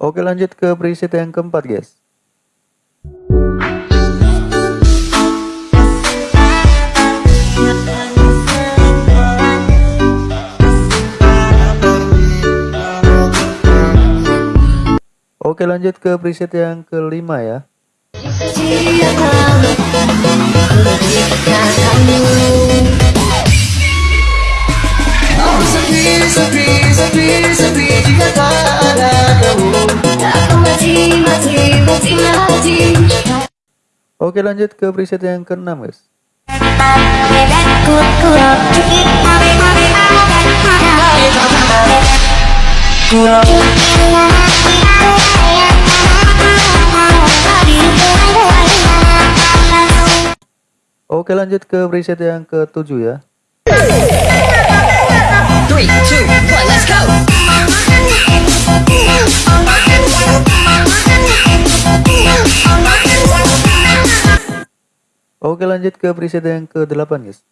Oke lanjut ke preset yang keempat guys. Oke lanjut ke preset yang kelima ya Oke lanjut ke preset yang keenam guys. Oke lanjut ke preset yang ketujuh ya. Three, Oke lanjut ke preset yang ke-8 guys.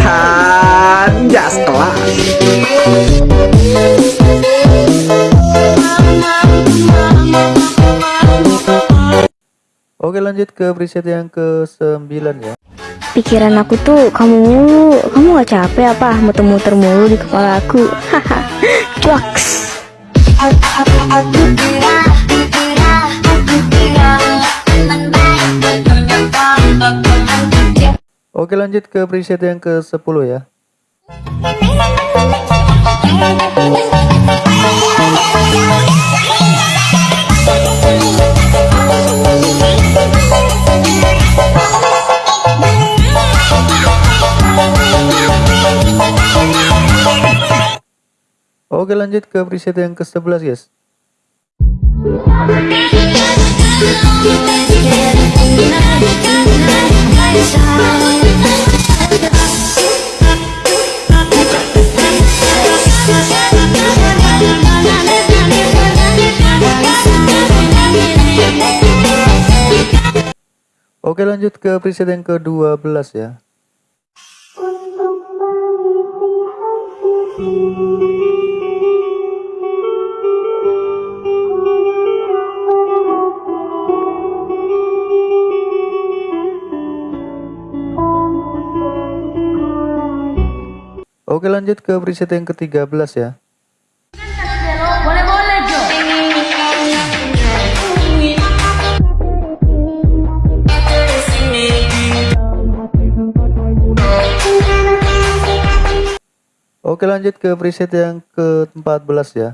Anjas kelas. Oke lanjut ke preset yang ke-9 ya. Pikiran aku tuh kamu mulu. Kamu gak capek apa? Muter-muter mulu di kepala aku. Haha. Cuaks Oke lanjut ke preset yang ke-10 ya. Oke lanjut ke preset yang ke-11 guys Oke lanjut ke preset yang ke-12 ya. Oke lanjut ke preset yang ke-13 ya Oke lanjut ke preset yang ke-14 ya.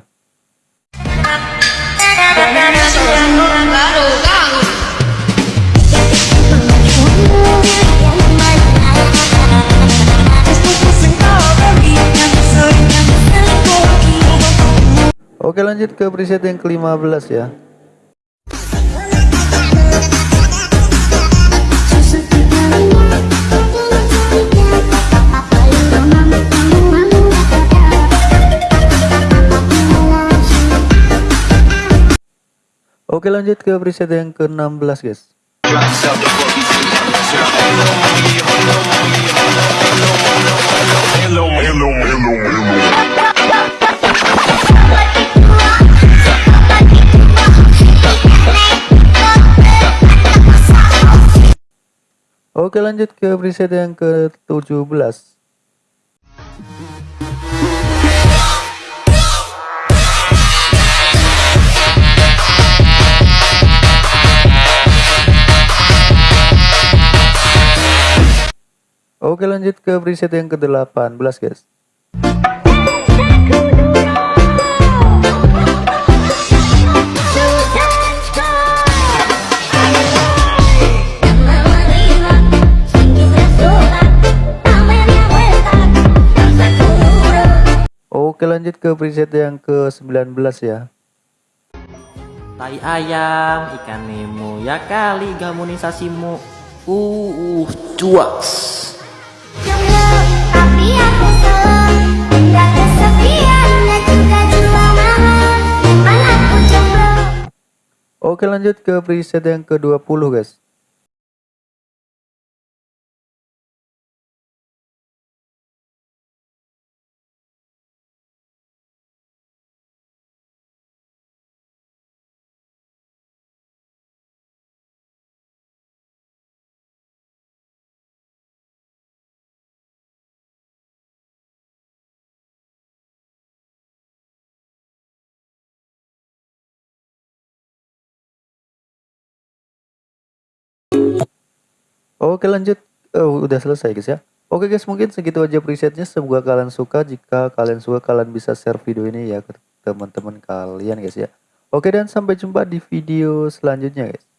Oke lanjut ke preset yang ke-15 ya Oke lanjut ke preset yang ke-16 guys. Oke lanjut ke preset yang ke-17 Oke lanjut ke preset yang ke-18 guys Oke lanjut ke preset yang ke-19 ya Tai ayam, ikan nemo, ya kali gamunisasimu. Uh, uh, cuaks. Oke lanjut ke preset yang ke-20 guys. Oke lanjut. Oh, udah selesai guys ya? Oke guys mungkin segitu aja presetnya. Semoga kalian suka. Jika kalian suka kalian bisa share video ini ya ke teman-teman kalian guys ya. Oke dan sampai jumpa di video selanjutnya guys